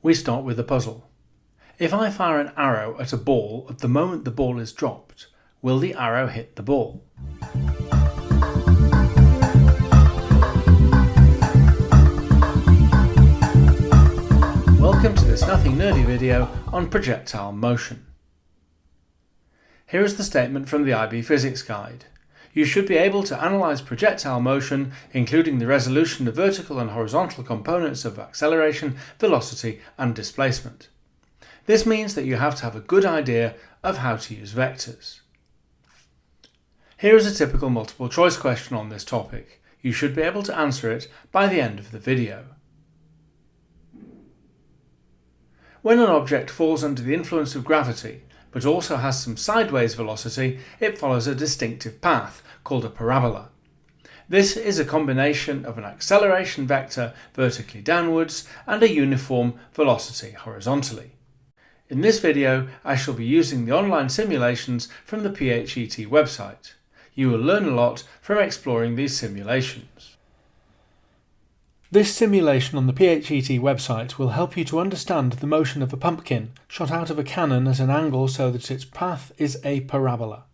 We start with a puzzle. If I fire an arrow at a ball at the moment the ball is dropped, will the arrow hit the ball? Welcome to this Nothing Nerdy video on projectile motion. Here is the statement from the IB Physics Guide. You should be able to analyse projectile motion, including the resolution of vertical and horizontal components of acceleration, velocity and displacement. This means that you have to have a good idea of how to use vectors. Here is a typical multiple choice question on this topic. You should be able to answer it by the end of the video. When an object falls under the influence of gravity, but also has some sideways velocity, it follows a distinctive path, called a parabola. This is a combination of an acceleration vector vertically downwards and a uniform velocity horizontally. In this video, I shall be using the online simulations from the PHET website. You will learn a lot from exploring these simulations. This simulation on the PHET website will help you to understand the motion of a pumpkin shot out of a cannon at an angle so that its path is a parabola.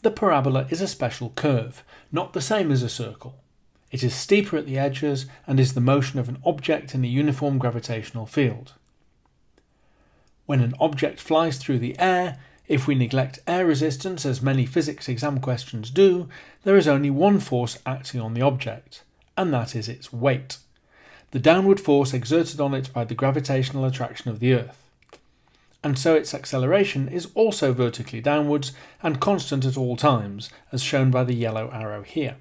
The parabola is a special curve, not the same as a circle. It is steeper at the edges and is the motion of an object in a uniform gravitational field. When an object flies through the air, if we neglect air resistance as many physics exam questions do, there is only one force acting on the object and that is its weight, the downward force exerted on it by the gravitational attraction of the Earth. And so its acceleration is also vertically downwards and constant at all times, as shown by the yellow arrow here.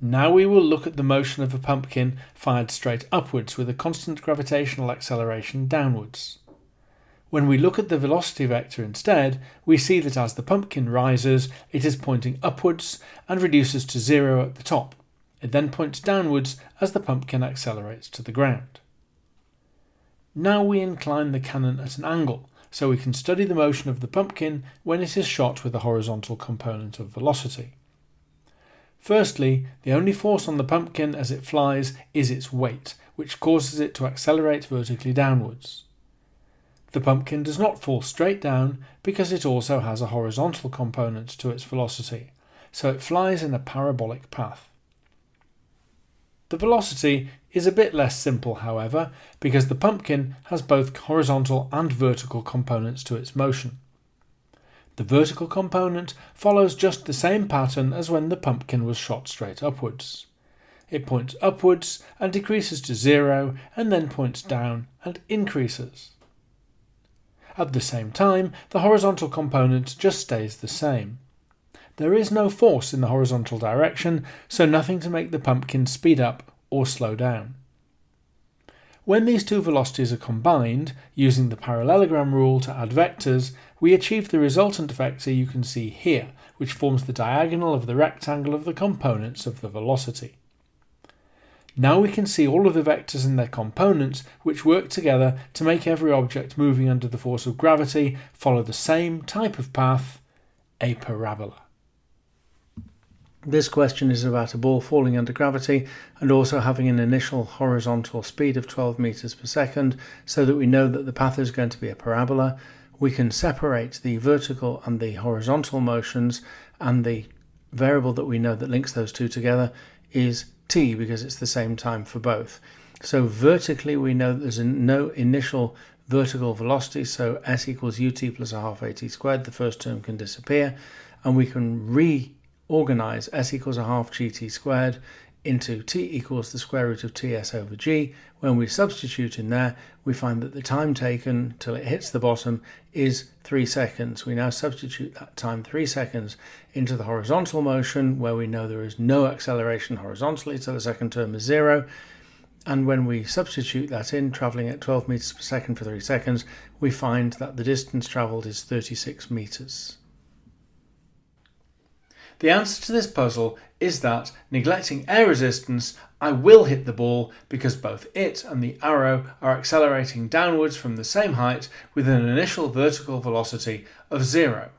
Now we will look at the motion of a pumpkin fired straight upwards with a constant gravitational acceleration downwards. When we look at the velocity vector instead, we see that as the pumpkin rises, it is pointing upwards and reduces to zero at the top. It then points downwards as the pumpkin accelerates to the ground. Now we incline the cannon at an angle, so we can study the motion of the pumpkin when it is shot with a horizontal component of velocity. Firstly, the only force on the pumpkin as it flies is its weight, which causes it to accelerate vertically downwards. The pumpkin does not fall straight down because it also has a horizontal component to its velocity, so it flies in a parabolic path. The velocity is a bit less simple, however, because the pumpkin has both horizontal and vertical components to its motion. The vertical component follows just the same pattern as when the pumpkin was shot straight upwards. It points upwards and decreases to zero and then points down and increases. At the same time, the horizontal component just stays the same. There is no force in the horizontal direction, so nothing to make the pumpkin speed up or slow down. When these two velocities are combined, using the parallelogram rule to add vectors, we achieve the resultant vector you can see here, which forms the diagonal of the rectangle of the components of the velocity. Now we can see all of the vectors and their components which work together to make every object moving under the force of gravity follow the same type of path, a parabola. This question is about a ball falling under gravity and also having an initial horizontal speed of 12 meters per second so that we know that the path is going to be a parabola. We can separate the vertical and the horizontal motions and the variable that we know that links those two together is t because it's the same time for both. So vertically we know there's no initial vertical velocity so s equals ut plus a half at squared the first term can disappear and we can reorganize s equals a half gt squared into t equals the square root of ts over g. When we substitute in there, we find that the time taken till it hits the bottom is 3 seconds. We now substitute that time 3 seconds into the horizontal motion where we know there is no acceleration horizontally, so the second term is 0. And when we substitute that in, travelling at 12 meters per second for 3 seconds, we find that the distance travelled is 36 meters. The answer to this puzzle is that, neglecting air resistance, I will hit the ball because both it and the arrow are accelerating downwards from the same height with an initial vertical velocity of zero.